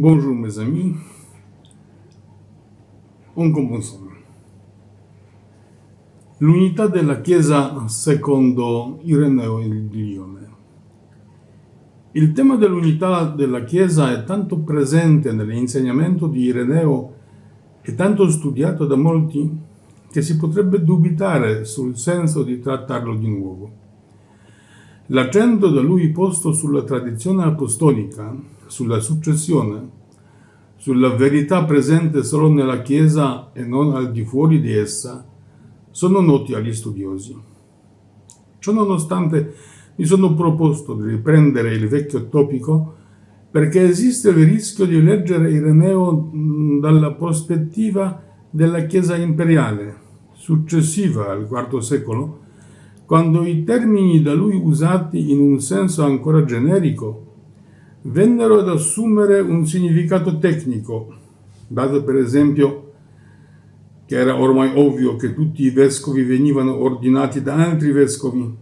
Bonjour mes amis, on commence. L'unità della Chiesa secondo Ireneo di Lione. Il tema dell'unità della Chiesa è tanto presente nell'insegnamento di Ireneo e tanto studiato da molti che si potrebbe dubitare sul senso di trattarlo di nuovo. L'accento da lui posto sulla tradizione apostolica, sulla successione, sulla verità presente solo nella Chiesa e non al di fuori di essa, sono noti agli studiosi. Ciononostante mi sono proposto di riprendere il vecchio topico perché esiste il rischio di leggere Ireneo dalla prospettiva della Chiesa imperiale, successiva al IV secolo, quando i termini da lui usati in un senso ancora generico vennero ad assumere un significato tecnico, dato per esempio che era ormai ovvio che tutti i vescovi venivano ordinati da altri vescovi,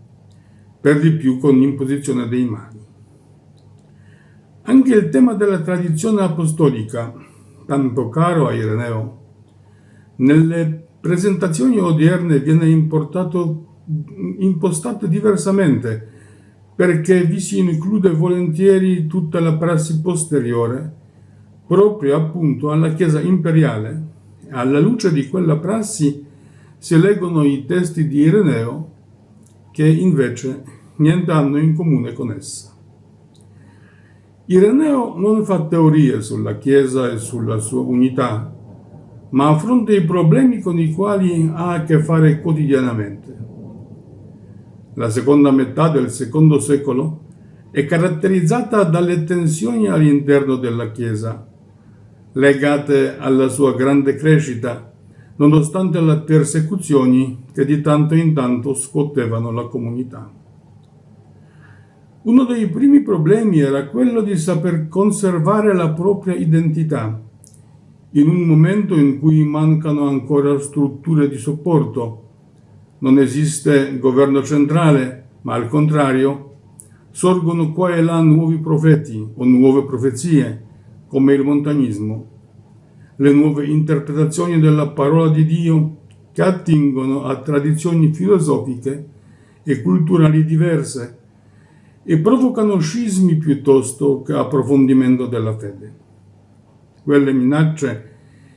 per di più con l'imposizione dei mani. Anche il tema della tradizione apostolica, tanto caro a Ireneo, nelle presentazioni odierne viene impostato diversamente, perché vi si include volentieri tutta la prassi posteriore, proprio appunto alla Chiesa imperiale, alla luce di quella prassi si leggono i testi di Ireneo che invece niente hanno in comune con essa. Ireneo non fa teorie sulla Chiesa e sulla sua unità, ma affronta i problemi con i quali ha a che fare quotidianamente. La seconda metà del secondo secolo è caratterizzata dalle tensioni all'interno della Chiesa, legate alla sua grande crescita, nonostante le persecuzioni che di tanto in tanto scuotevano la comunità. Uno dei primi problemi era quello di saper conservare la propria identità, in un momento in cui mancano ancora strutture di supporto. Non esiste governo centrale, ma al contrario, sorgono qua e là nuovi profeti o nuove profezie, come il montanismo, le nuove interpretazioni della parola di Dio che attingono a tradizioni filosofiche e culturali diverse e provocano scismi piuttosto che approfondimento della fede. Quelle minacce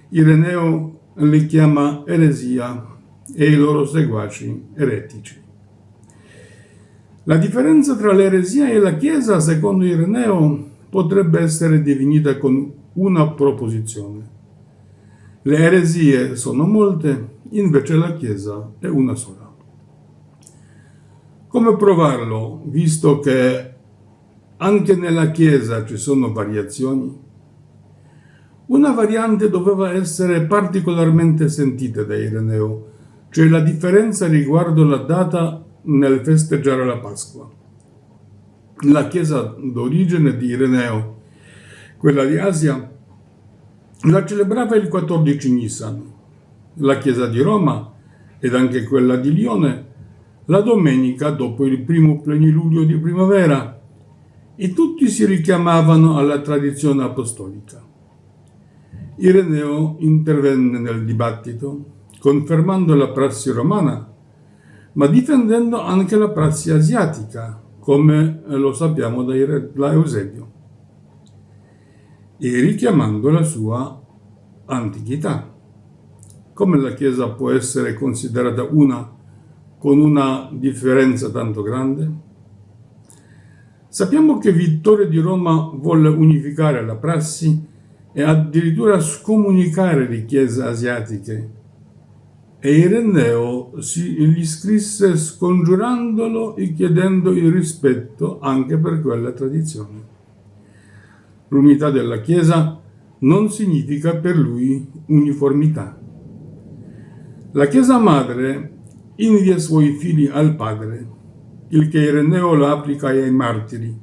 Ireneo le chiama eresia e i loro seguaci eretici. La differenza tra l'eresia e la Chiesa, secondo Ireneo, potrebbe essere definita con una proposizione. Le eresie sono molte, invece la Chiesa è una sola. Come provarlo, visto che anche nella Chiesa ci sono variazioni? Una variante doveva essere particolarmente sentita da Ireneo, cioè la differenza riguardo la data nel festeggiare la Pasqua. La chiesa d'origine di Ireneo, quella di Asia, la celebrava il 14 Nisan, la chiesa di Roma ed anche quella di Lione la domenica dopo il primo plenilunio di primavera e tutti si richiamavano alla tradizione apostolica. Ireneo intervenne nel dibattito, confermando la prassi romana, ma difendendo anche la prassi asiatica, come lo sappiamo da Eusebio e richiamando la sua antichità. Come la Chiesa può essere considerata una con una differenza tanto grande? Sappiamo che Vittorio di Roma volle unificare la prassi e addirittura scomunicare le chiese asiatiche e Ireneo si gli scrisse scongiurandolo e chiedendo il rispetto anche per quella tradizione. L'unità della Chiesa non significa per lui uniformità. La Chiesa Madre invia i suoi figli al Padre, il che Ireneo lo applica ai martiri,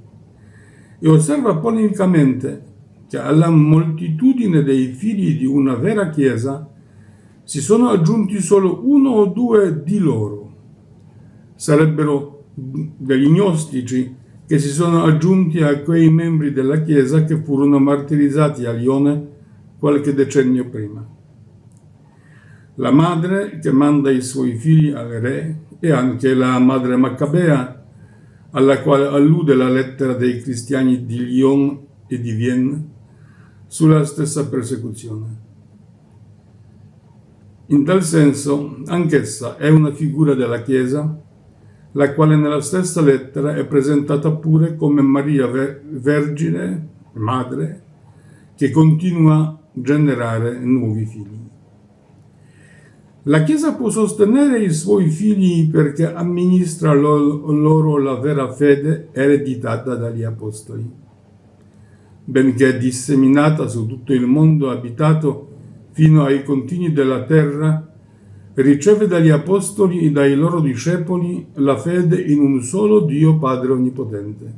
e osserva polemicamente che alla moltitudine dei figli di una vera Chiesa si sono aggiunti solo uno o due di loro. Sarebbero degli gnostici che si sono aggiunti a quei membri della Chiesa che furono martirizzati a Lione qualche decennio prima. La madre che manda i suoi figli al re e anche la madre Maccabea, alla quale allude la lettera dei cristiani di Lyon e di Vienne, sulla stessa persecuzione. In tal senso, anch'essa è una figura della Chiesa la quale nella stessa lettera è presentata pure come Maria Vergine, madre, che continua a generare nuovi figli. La Chiesa può sostenere i suoi figli perché amministra loro la vera fede ereditata dagli Apostoli. Benché disseminata su tutto il mondo abitato fino ai confini della terra, riceve dagli apostoli e dai loro discepoli la fede in un solo Dio Padre Onnipotente.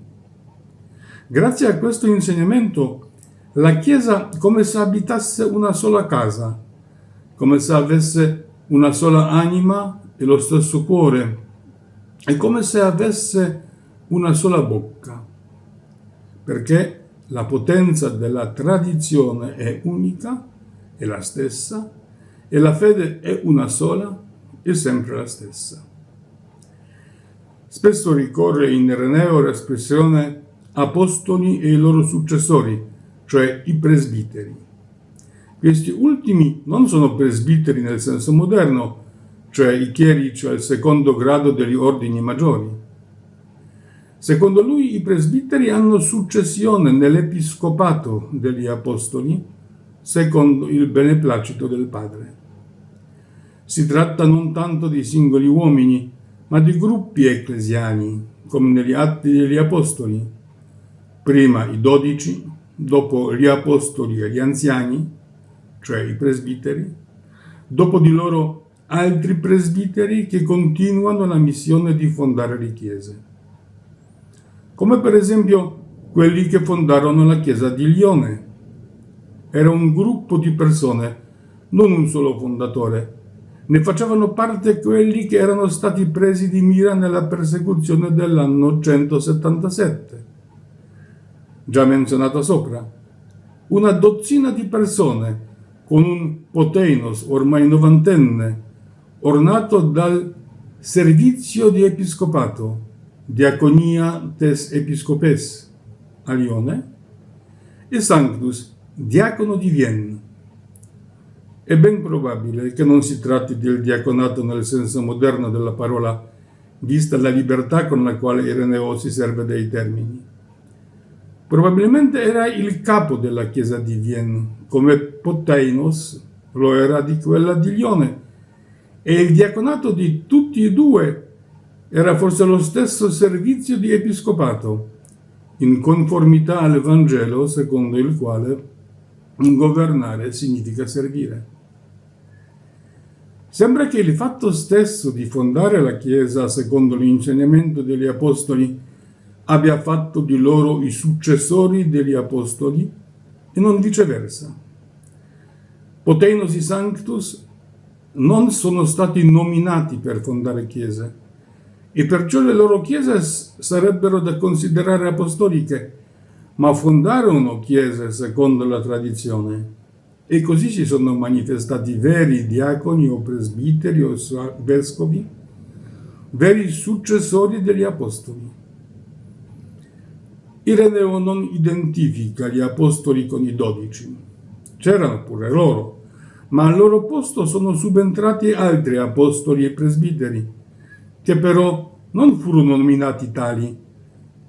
Grazie a questo insegnamento, la Chiesa come se abitasse una sola casa, come se avesse una sola anima e lo stesso cuore, è come se avesse una sola bocca, perché la potenza della tradizione è unica, è la stessa, e la fede è una sola e sempre la stessa. Spesso ricorre in Ireneo l'espressione apostoli e i loro successori, cioè i presbiteri. Questi ultimi non sono presbiteri nel senso moderno, cioè i chierici al secondo grado degli ordini maggiori. Secondo lui i presbiteri hanno successione nell'episcopato degli apostoli, secondo il beneplacito del Padre. Si tratta non tanto di singoli uomini, ma di gruppi ecclesiani, come negli Atti degli Apostoli. Prima i dodici, dopo gli Apostoli e gli anziani, cioè i presbiteri, dopo di loro altri presbiteri che continuano la missione di fondare le chiese. Come per esempio quelli che fondarono la chiesa di Lione. Era un gruppo di persone, non un solo fondatore, ne facevano parte quelli che erano stati presi di mira nella persecuzione dell'anno 177, già menzionato sopra. Una dozzina di persone con un poteinos ormai novantenne, ornato dal servizio di episcopato, diaconia tes episcopes a Lione, e Sanctus, diacono di Vienne è ben probabile che non si tratti del diaconato nel senso moderno della parola, vista la libertà con la quale Ireneo si serve dei termini. Probabilmente era il capo della chiesa di Vienne, come Poteinos lo era di quella di Lione, e il diaconato di tutti e due era forse lo stesso servizio di episcopato, in conformità al Vangelo secondo il quale governare significa servire. Sembra che il fatto stesso di fondare la Chiesa secondo l'insegnamento degli Apostoli abbia fatto di loro i successori degli Apostoli e non viceversa. Potenosi Sanctus non sono stati nominati per fondare chiese e perciò le loro chiese sarebbero da considerare apostoliche, ma fondarono chiese secondo la tradizione e così si sono manifestati veri diaconi o presbiteri o vescovi, veri successori degli apostoli. Ireneo non identifica gli apostoli con i dodici. C'erano pure loro, ma al loro posto sono subentrati altri apostoli e presbiteri, che però non furono nominati tali,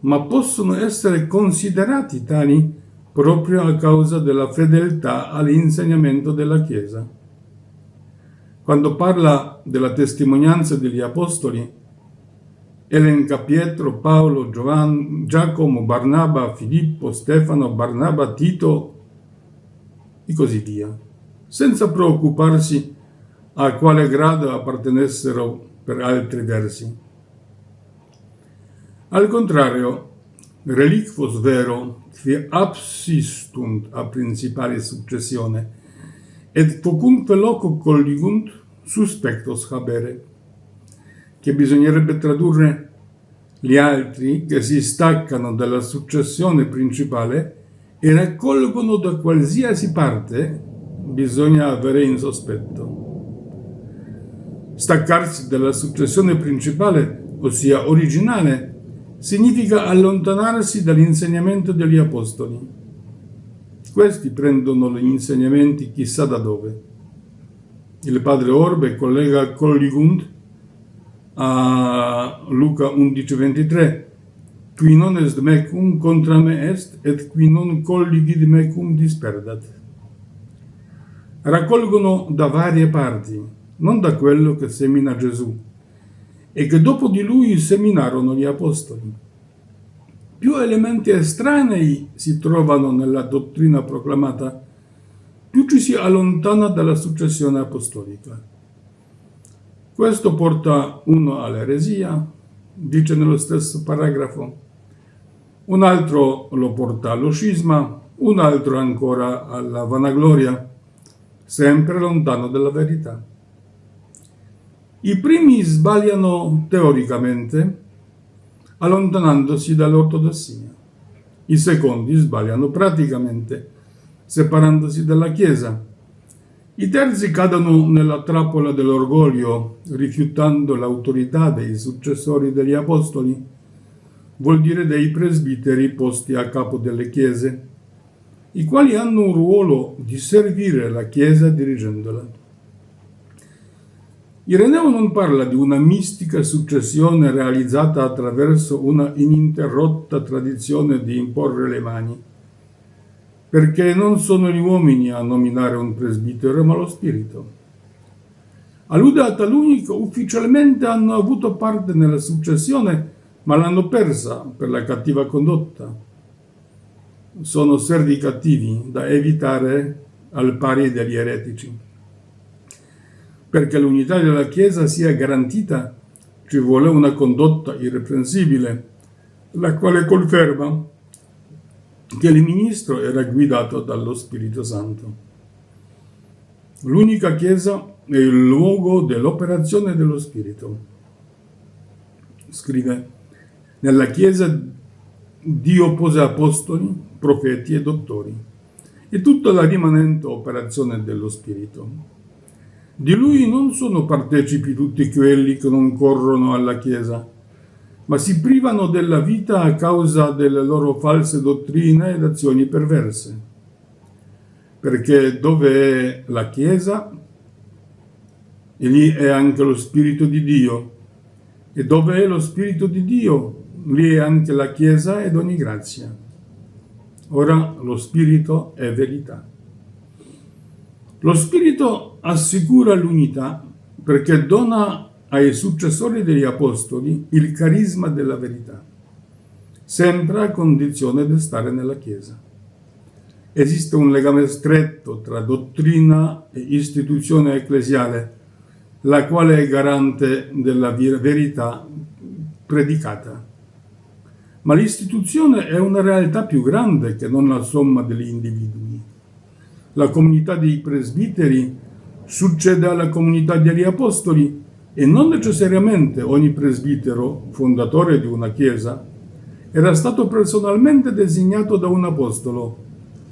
ma possono essere considerati tali proprio a causa della fedeltà all'insegnamento della Chiesa. Quando parla della testimonianza degli Apostoli, elenca Pietro, Paolo, Giovanni, Giacomo, Barnaba, Filippo, Stefano, Barnaba, Tito e così via, senza preoccuparsi a quale grado appartenessero per altri versi. Al contrario, reliquos vero, qui absistunt a principale successione, et focunque loco colligunt suspectos habere, che bisognerebbe tradurre Gli altri, che si staccano dalla successione principale e raccolgono da qualsiasi parte, bisogna avere in sospetto. Staccarsi dalla successione principale, ossia originale, significa allontanarsi dall'insegnamento degli apostoli. Questi prendono gli insegnamenti chissà da dove. Il padre Orbe collega Colligund a Luca 11:23 qui non est mecum contra me est et qui non colligid mecum disperdat. Raccolgono da varie parti, non da quello che semina Gesù, e che dopo di lui seminarono gli apostoli. Più elementi estranei si trovano nella dottrina proclamata, più ci si allontana dalla successione apostolica. Questo porta uno all'eresia, dice nello stesso paragrafo, un altro lo porta allo scisma, un altro ancora alla vanagloria, sempre lontano dalla verità. I primi sbagliano teoricamente, allontanandosi dall'ortodossia. I secondi sbagliano praticamente, separandosi dalla Chiesa. I terzi cadono nella trappola dell'orgoglio, rifiutando l'autorità dei successori degli apostoli, vuol dire dei presbiteri posti a capo delle chiese, i quali hanno un ruolo di servire la Chiesa dirigendola. Ireneo non parla di una mistica successione realizzata attraverso una ininterrotta tradizione di imporre le mani, perché non sono gli uomini a nominare un presbitero, ma lo spirito. Allude a taluni che ufficialmente hanno avuto parte nella successione, ma l'hanno persa per la cattiva condotta. Sono servi cattivi da evitare al pari degli eretici. Perché l'unità della Chiesa sia garantita ci vuole una condotta irreprensibile, la quale conferma che il ministro era guidato dallo Spirito Santo. L'unica Chiesa è il luogo dell'operazione dello Spirito. Scrive, nella Chiesa Dio pose apostoli, profeti e dottori, e tutta la rimanente operazione dello Spirito. Di lui non sono partecipi tutti quelli che non corrono alla Chiesa, ma si privano della vita a causa delle loro false dottrine ed azioni perverse. Perché dove è la Chiesa, e lì è anche lo Spirito di Dio, e dove è lo Spirito di Dio, lì è anche la Chiesa ed ogni grazia. Ora lo Spirito è verità. Lo Spirito assicura l'unità perché dona ai successori degli Apostoli il carisma della verità, sempre a condizione di stare nella Chiesa. Esiste un legame stretto tra dottrina e istituzione ecclesiale, la quale è garante della verità predicata. Ma l'istituzione è una realtà più grande che non la somma degli individui la comunità dei presbiteri succede alla comunità degli apostoli e non necessariamente ogni presbitero, fondatore di una chiesa, era stato personalmente designato da un apostolo,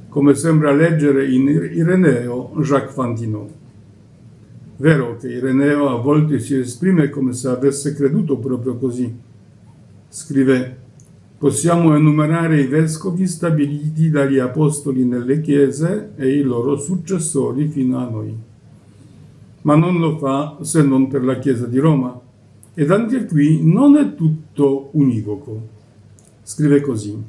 come sembra leggere in Ireneo Jacques Fantinot. Vero che Ireneo a volte si esprime come se avesse creduto proprio così. Scrive Possiamo enumerare i vescovi stabiliti dagli apostoli nelle chiese e i loro successori fino a noi. Ma non lo fa se non per la Chiesa di Roma. Ed anche qui non è tutto univoco. Scrive così.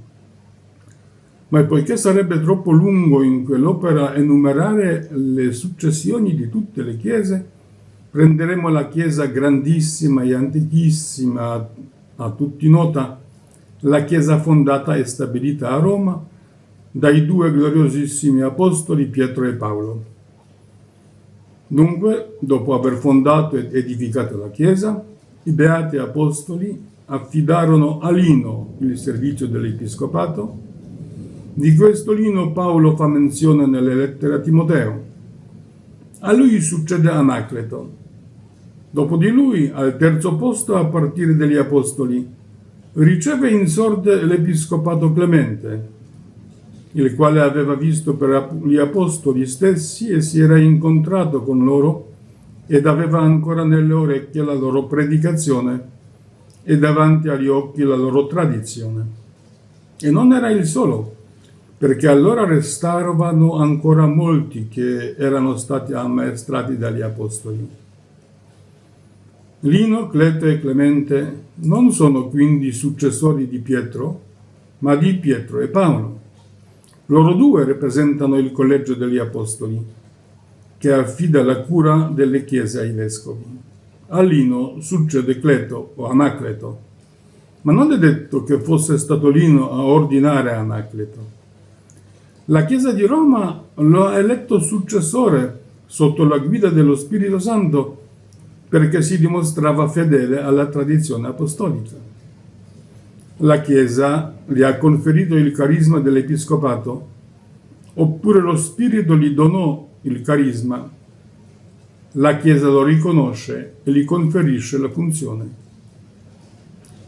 Ma poiché sarebbe troppo lungo in quell'opera enumerare le successioni di tutte le chiese, prenderemo la chiesa grandissima e antichissima, a tutti nota, la Chiesa fondata e stabilita a Roma dai due gloriosissimi apostoli Pietro e Paolo. Dunque, dopo aver fondato ed edificato la Chiesa, i beati apostoli affidarono a Lino il servizio dell'episcopato. Di questo Lino Paolo fa menzione nelle lettere a Timoteo. A lui succede Anacleto. Dopo di lui, al terzo posto a partire dagli apostoli, riceve in sorte l'Episcopato Clemente, il quale aveva visto per gli apostoli stessi e si era incontrato con loro ed aveva ancora nelle orecchie la loro predicazione e davanti agli occhi la loro tradizione. E non era il solo, perché allora restavano ancora molti che erano stati ammaestrati dagli apostoli. Lino, Cleto e Clemente non sono quindi successori di Pietro, ma di Pietro e Paolo. Loro due rappresentano il collegio degli apostoli, che affida la cura delle chiese ai vescovi. A Lino succede Cleto o Anacleto, ma non è detto che fosse stato Lino a ordinare Anacleto. La Chiesa di Roma lo ha eletto successore sotto la guida dello Spirito Santo perché si dimostrava fedele alla tradizione apostolica. La Chiesa gli ha conferito il carisma dell'Episcopato, oppure lo Spirito gli donò il carisma la Chiesa lo riconosce e gli conferisce la funzione.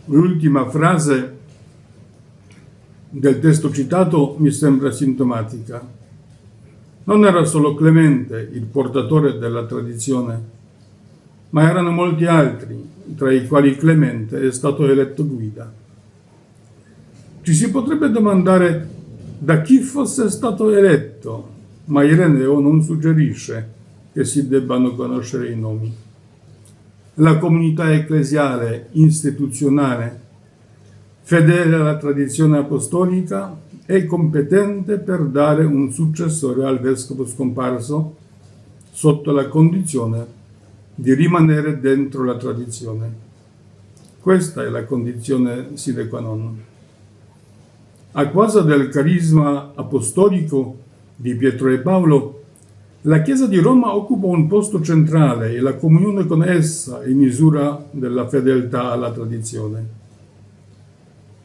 L'ultima frase del testo citato mi sembra sintomatica. Non era solo Clemente il portatore della tradizione, ma erano molti altri, tra i quali Clemente è stato eletto guida. Ci si potrebbe domandare da chi fosse stato eletto, ma Ireneo non suggerisce che si debbano conoscere i nomi. La comunità ecclesiale istituzionale, fedele alla tradizione apostolica, è competente per dare un successore al vescovo scomparso sotto la condizione di rimanere dentro la tradizione. Questa è la condizione sine qua non. A causa del carisma apostolico di Pietro e Paolo, la Chiesa di Roma occupa un posto centrale e la comunione con essa è misura della fedeltà alla tradizione.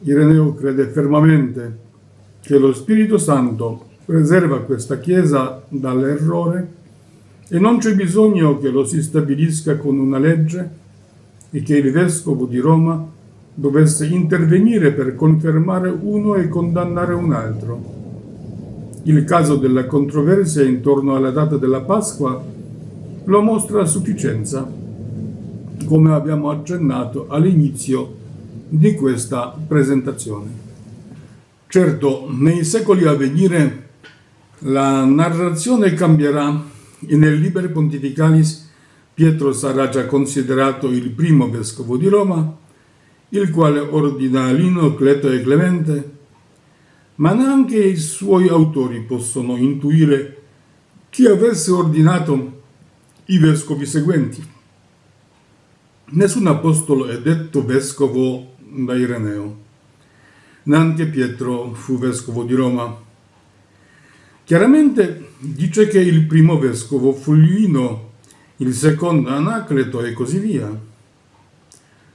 Ireneo crede fermamente che lo Spirito Santo preserva questa Chiesa dall'errore e non c'è bisogno che lo si stabilisca con una legge e che il Vescovo di Roma dovesse intervenire per confermare uno e condannare un altro il caso della controversia intorno alla data della Pasqua lo mostra a sufficienza, come abbiamo accennato all'inizio di questa presentazione. Certo, nei secoli a venire la narrazione cambierà e nel Liber Pontificalis Pietro sarà già considerato il primo vescovo di Roma, il quale ordina Lino, Cleto e Clemente ma neanche i suoi autori possono intuire chi avesse ordinato i vescovi seguenti. Nessun apostolo è detto vescovo da Ireneo, neanche Pietro fu vescovo di Roma. Chiaramente dice che il primo vescovo fu Lino, il secondo Anacleto e così via.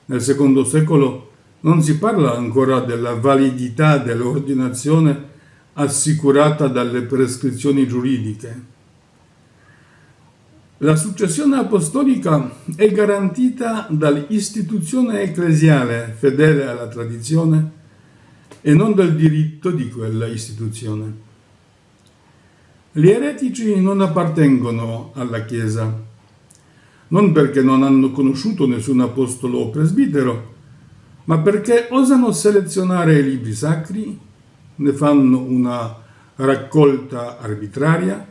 Nel secondo secolo non si parla ancora della validità dell'ordinazione assicurata dalle prescrizioni giuridiche. La successione apostolica è garantita dall'istituzione ecclesiale fedele alla tradizione e non dal diritto di quella istituzione. Gli eretici non appartengono alla Chiesa, non perché non hanno conosciuto nessun apostolo o presbitero, ma perché osano selezionare i libri sacri, ne fanno una raccolta arbitraria,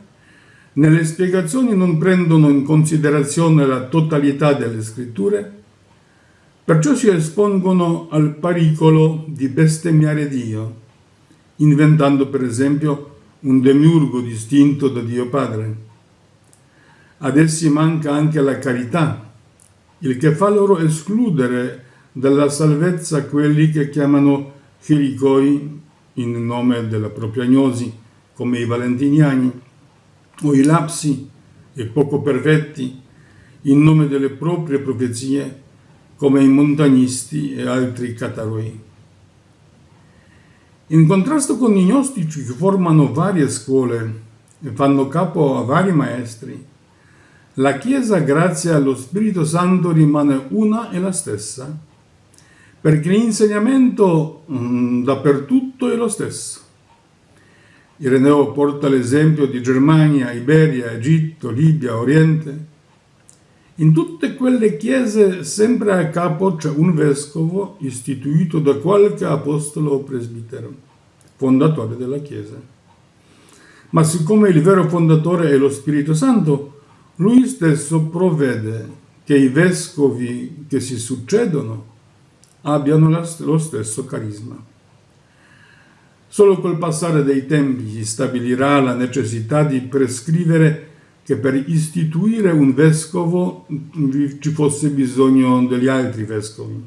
nelle spiegazioni non prendono in considerazione la totalità delle scritture, perciò si espongono al pericolo di bestemmiare Dio, inventando per esempio un demiurgo distinto da Dio Padre. Ad essi manca anche la carità, il che fa loro escludere dalla salvezza quelli che chiamano chiricoi in nome della propria gnosi, come i valentiniani, o i lapsi e poco perfetti in nome delle proprie profezie, come i montagnisti e altri cataroi. In contrasto con i gnostici che formano varie scuole e fanno capo a vari maestri, la Chiesa, grazie allo Spirito Santo, rimane una e la stessa perché l'insegnamento mh, dappertutto è lo stesso. Ireneo porta l'esempio di Germania, Iberia, Egitto, Libia, Oriente. In tutte quelle chiese sempre a capo c'è un vescovo istituito da qualche apostolo o presbitero, fondatore della chiesa. Ma siccome il vero fondatore è lo Spirito Santo, lui stesso provvede che i vescovi che si succedono abbiano lo stesso carisma. Solo col passare dei tempi si stabilirà la necessità di prescrivere che per istituire un vescovo ci fosse bisogno degli altri vescovi.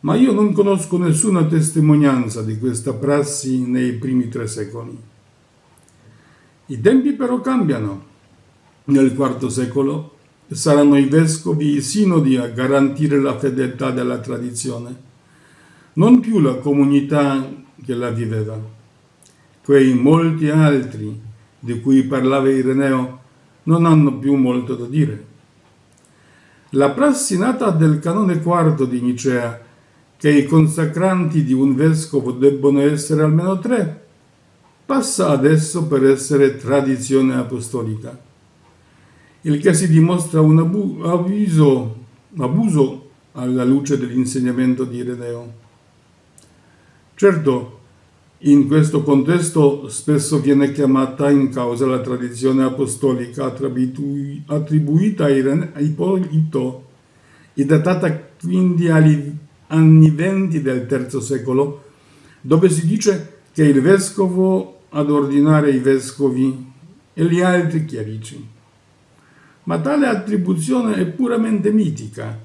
Ma io non conosco nessuna testimonianza di questa prassi nei primi tre secoli. I tempi però cambiano. Nel IV secolo saranno i vescovi i sinodi a garantire la fedeltà della tradizione, non più la comunità che la viveva. Quei molti altri di cui parlava Ireneo non hanno più molto da dire. La prassi nata del canone quarto di Nicea, che i consacranti di un vescovo debbono essere almeno tre, passa adesso per essere tradizione apostolica il che si dimostra un abu abuso, abuso alla luce dell'insegnamento di Ireneo. Certo, in questo contesto spesso viene chiamata in causa la tradizione apostolica attribuita a Ippolito e datata quindi agli anni venti del III secolo, dove si dice che il vescovo ad ordinare i vescovi e gli altri chierici ma tale attribuzione è puramente mitica,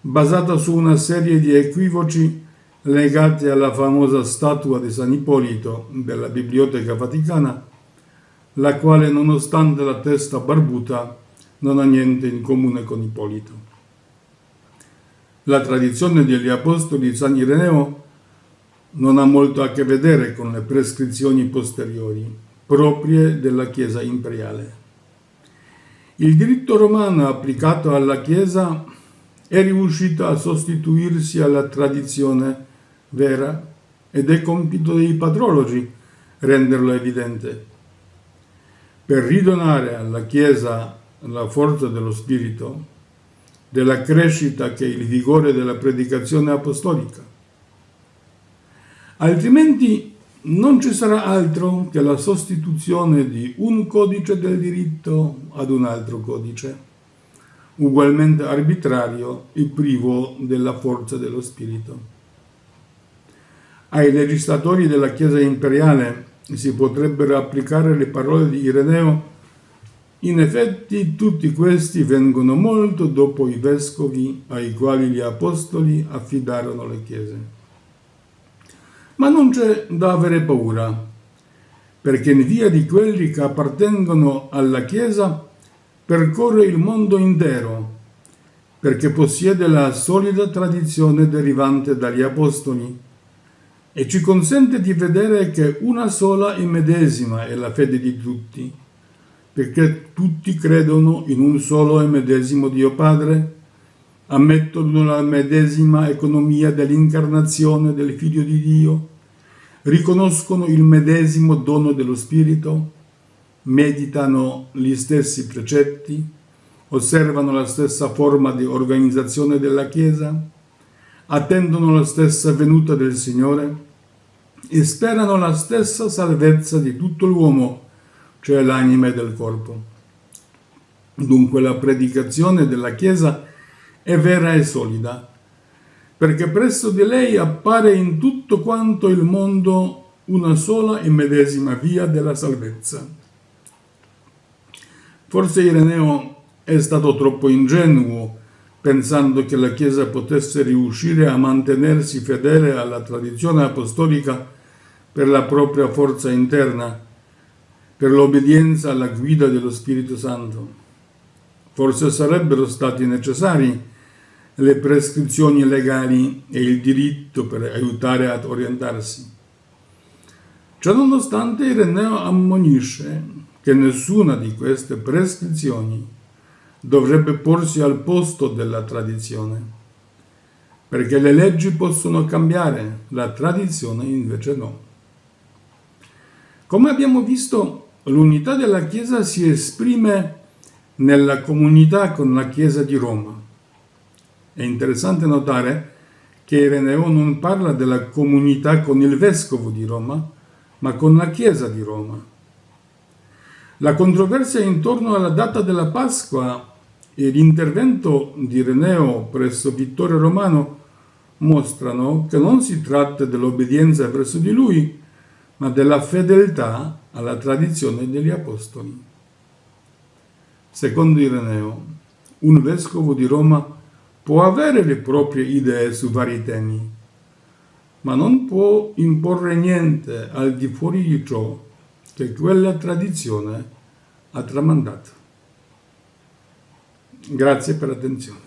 basata su una serie di equivoci legati alla famosa statua di San Ippolito della Biblioteca Vaticana, la quale nonostante la testa barbuta non ha niente in comune con Ippolito. La tradizione degli Apostoli di San Ireneo non ha molto a che vedere con le prescrizioni posteriori, proprie della Chiesa imperiale. Il diritto romano applicato alla Chiesa è riuscito a sostituirsi alla tradizione vera ed è compito dei patrologi renderlo evidente. Per ridonare alla Chiesa la forza dello Spirito, della crescita che è il vigore della predicazione apostolica. Altrimenti non ci sarà altro che la sostituzione di un codice del diritto ad un altro codice, ugualmente arbitrario e privo della forza dello spirito. Ai legislatori della Chiesa imperiale si potrebbero applicare le parole di Ireneo in effetti tutti questi vengono molto dopo i vescovi ai quali gli apostoli affidarono le chiese. Ma non c'è da avere paura, perché in via di quelli che appartengono alla Chiesa percorre il mondo intero, perché possiede la solida tradizione derivante dagli Apostoli e ci consente di vedere che una sola e medesima è la fede di tutti, perché tutti credono in un solo e medesimo Dio Padre, ammettono la medesima economia dell'incarnazione del Figlio di Dio, riconoscono il medesimo dono dello Spirito, meditano gli stessi precetti, osservano la stessa forma di organizzazione della Chiesa, attendono la stessa venuta del Signore. E sperano la stessa salvezza di tutto l'uomo, cioè l'anima e del corpo. Dunque la predicazione della Chiesa è vera e solida, perché presso di lei appare in tutto quanto il mondo una sola e medesima via della salvezza. Forse Ireneo è stato troppo ingenuo pensando che la Chiesa potesse riuscire a mantenersi fedele alla tradizione apostolica per la propria forza interna, per l'obbedienza alla guida dello Spirito Santo. Forse sarebbero stati necessari le prescrizioni legali e il diritto per aiutare ad orientarsi. Ciononostante Ireneo ammonisce che nessuna di queste prescrizioni dovrebbe porsi al posto della tradizione. perché le leggi possono cambiare, la tradizione invece no. Come abbiamo visto, l'unità della Chiesa si esprime nella comunità con la Chiesa di Roma. È interessante notare che Ireneo non parla della comunità con il vescovo di Roma, ma con la Chiesa di Roma. La controversia intorno alla data della Pasqua e l'intervento di Ireneo presso Vittorio Romano mostrano che non si tratta dell'obbedienza verso di lui, ma della fedeltà alla tradizione degli apostoli. Secondo Ireneo, un vescovo di Roma può avere le proprie idee su vari temi, ma non può imporre niente al di fuori di ciò che quella tradizione ha tramandato. Grazie per l'attenzione.